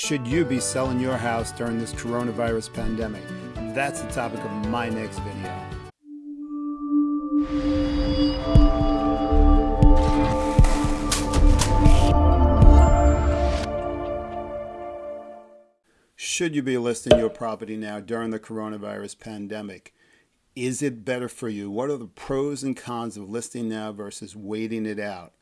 Should you be selling your house during this coronavirus pandemic? That's the topic of my next video. Should you be listing your property now during the coronavirus pandemic? Is it better for you? What are the pros and cons of listing now versus waiting it out?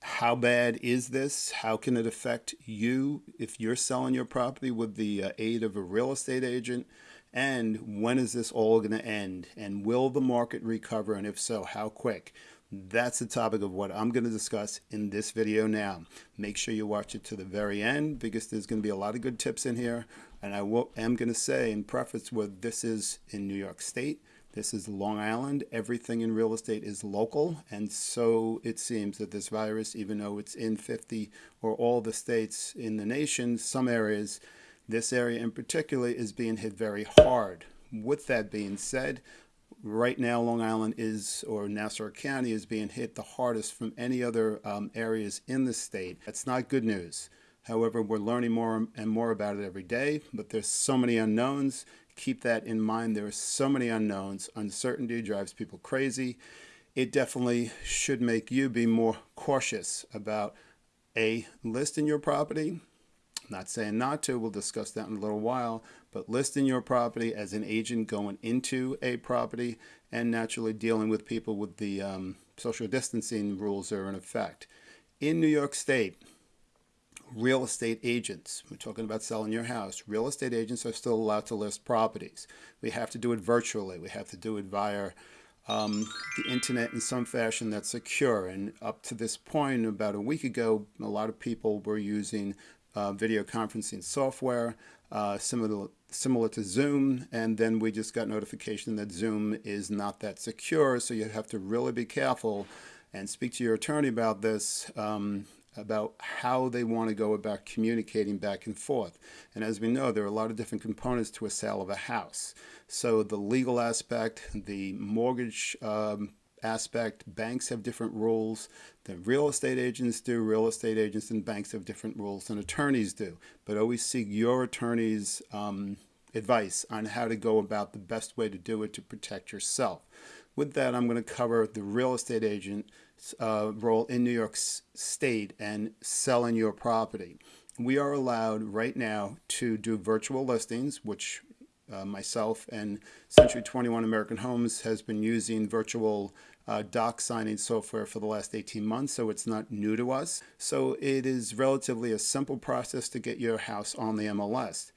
How bad is this? How can it affect you if you're selling your property with the uh, aid of a real estate agent? And when is this all going to end? And will the market recover? And if so, how quick? That's the topic of what I'm going to discuss in this video now. Make sure you watch it to the very end because there's going to be a lot of good tips in here. And I will, am going to say in preface with this is in New York State. This is Long Island. Everything in real estate is local. And so it seems that this virus, even though it's in 50 or all the states in the nation, some areas, this area in particular is being hit very hard. With that being said, right now Long Island is, or Nassau County is being hit the hardest from any other um, areas in the state. That's not good news. However, we're learning more and more about it every day, but there's so many unknowns keep that in mind. There are so many unknowns. Uncertainty drives people crazy. It definitely should make you be more cautious about a listing your property. I'm not saying not to, we'll discuss that in a little while, but listing your property as an agent going into a property and naturally dealing with people with the um, social distancing rules are in effect. In New York State, real estate agents. We're talking about selling your house. Real estate agents are still allowed to list properties. We have to do it virtually. We have to do it via um, the internet in some fashion that's secure. And up to this point, about a week ago, a lot of people were using uh, video conferencing software uh, similar, similar to Zoom. And then we just got notification that Zoom is not that secure. So you have to really be careful and speak to your attorney about this. Um, about how they want to go about communicating back and forth. And as we know, there are a lot of different components to a sale of a house. So the legal aspect, the mortgage um, aspect, banks have different rules than real estate agents do. Real estate agents and banks have different rules than attorneys do. But always seek your attorney's um, advice on how to go about the best way to do it to protect yourself. With that, I'm going to cover the real estate agent uh, role in New York State and selling your property. We are allowed right now to do virtual listings, which uh, myself and Century 21 American Homes has been using virtual uh, doc signing software for the last 18 months, so it's not new to us. So it is relatively a simple process to get your house on the MLS.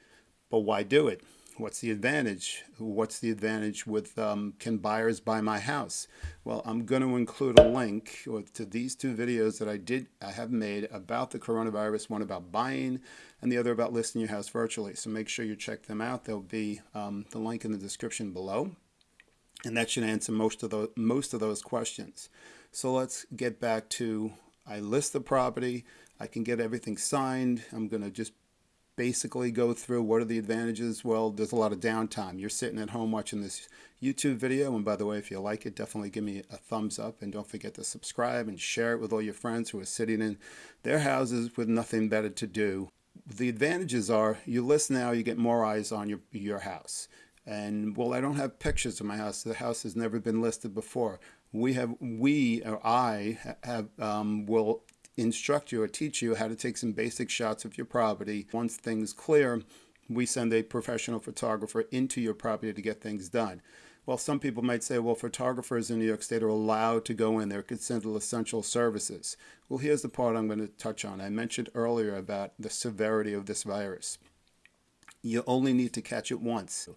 But why do it? What's the advantage? What's the advantage with um, can buyers buy my house? Well, I'm going to include a link to these two videos that I did I have made about the coronavirus, one about buying and the other about listing your house virtually. So make sure you check them out. There'll be um, the link in the description below. And that should answer most of those most of those questions. So let's get back to I list the property. I can get everything signed. I'm going to just basically go through what are the advantages. Well, there's a lot of downtime. You're sitting at home watching this YouTube video. And by the way, if you like it, definitely give me a thumbs up. And don't forget to subscribe and share it with all your friends who are sitting in their houses with nothing better to do. The advantages are you list now, you get more eyes on your, your house. And well, I don't have pictures of my house. The house has never been listed before. We have, we or I have, um, will instruct you or teach you how to take some basic shots of your property. Once things clear, we send a professional photographer into your property to get things done. Well, some people might say, well, photographers in New York State are allowed to go in. They're considered essential services. Well, here's the part I'm going to touch on. I mentioned earlier about the severity of this virus. You only need to catch it once.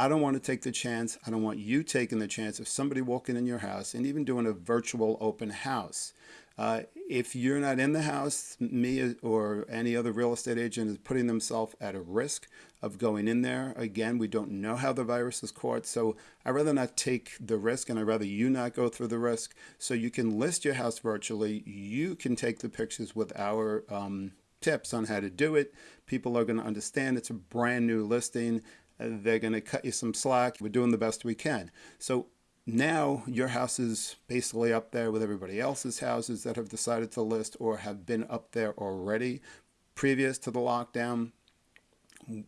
I don't want to take the chance. I don't want you taking the chance of somebody walking in your house and even doing a virtual open house. Uh, if you're not in the house, me or any other real estate agent is putting themselves at a risk of going in there. Again, we don't know how the virus is caught, so I'd rather not take the risk and I'd rather you not go through the risk. So you can list your house virtually. You can take the pictures with our um, tips on how to do it. People are going to understand it's a brand new listing. They're going to cut you some slack. We're doing the best we can. So now your house is basically up there with everybody else's houses that have decided to list or have been up there already previous to the lockdown.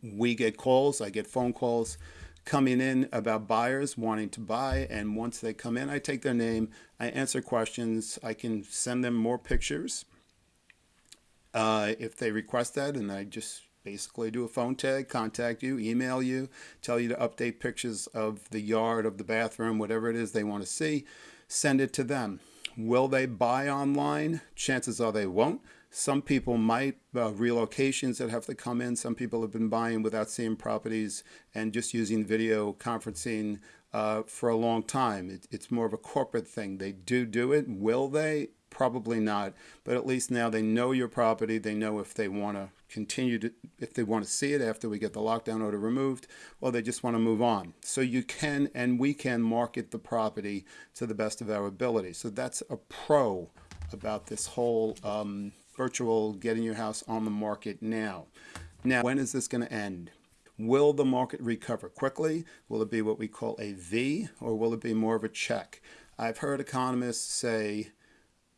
we get calls, I get phone calls coming in about buyers wanting to buy. And once they come in, I take their name, I answer questions, I can send them more pictures uh, if they request that. And I just basically do a phone tag, contact you, email you, tell you to update pictures of the yard, of the bathroom, whatever it is they want to see, send it to them. Will they buy online? Chances are they won't. Some people might, uh, relocations that have to come in. Some people have been buying without seeing properties and just using video conferencing uh, for a long time. It, it's more of a corporate thing. They do do it. Will they? Probably not. But at least now they know your property. They know if they want to continue to, if they want to see it after we get the lockdown order removed, or they just want to move on. So you can and we can market the property to the best of our ability. So that's a pro about this whole um, virtual getting your house on the market now. Now, when is this going to end? Will the market recover quickly? Will it be what we call a V or will it be more of a check? I've heard economists say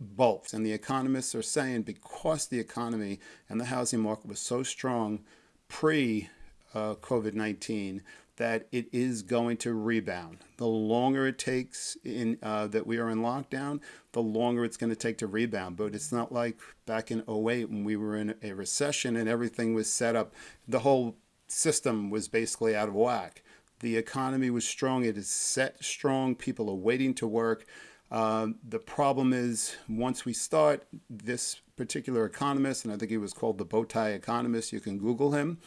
both. And the economists are saying because the economy and the housing market was so strong pre uh, COVID 19 that it is going to rebound. The longer it takes in uh, that we are in lockdown, the longer it's going to take to rebound. But it's not like back in 08 when we were in a recession and everything was set up. The whole system was basically out of whack. The economy was strong. It is set strong. People are waiting to work. Uh, the problem is once we start, this particular economist, and I think he was called the bow tie economist, you can Google him.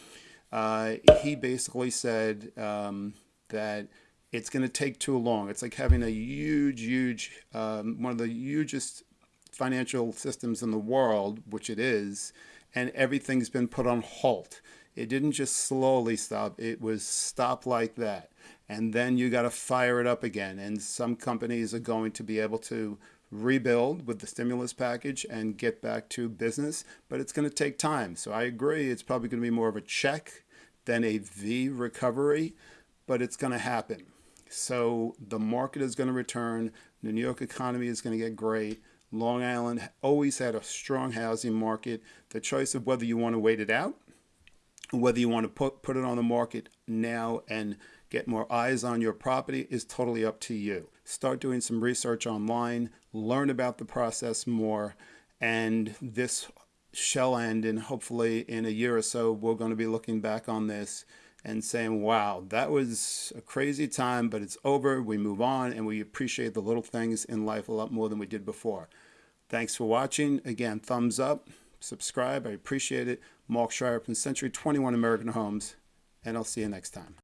Uh, he basically said um, that it's going to take too long. It's like having a huge, huge, um, one of the hugest financial systems in the world, which it is, and everything's been put on halt. It didn't just slowly stop, it was stop like that. And then you got to fire it up again. And some companies are going to be able to rebuild with the stimulus package and get back to business, but it's going to take time. So I agree, it's probably going to be more of a check than a V recovery, but it's going to happen. So the market is going to return. The New York economy is going to get great. Long Island always had a strong housing market. The choice of whether you want to wait it out, whether you want to put, put it on the market now and get more eyes on your property is totally up to you. Start doing some research online, learn about the process more, and this shall end and hopefully in a year or so we're going to be looking back on this and saying wow that was a crazy time but it's over. We move on and we appreciate the little things in life a lot more than we did before. Thanks for watching. Again thumbs up subscribe i appreciate it. Mark schreier from century 21 american homes and i'll see you next time